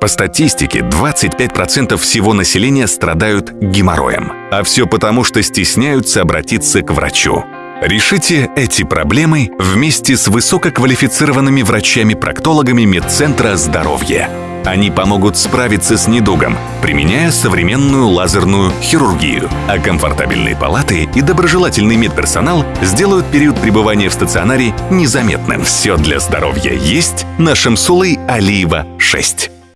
По статистике, 25% всего населения страдают геморроем. А все потому, что стесняются обратиться к врачу. Решите эти проблемы вместе с высококвалифицированными врачами-проктологами Медцентра здоровья. Они помогут справиться с недугом, применяя современную лазерную хирургию. А комфортабельные палаты и доброжелательный медперсонал сделают период пребывания в стационаре незаметным. Все для здоровья есть на Шамсулы Алиева 6.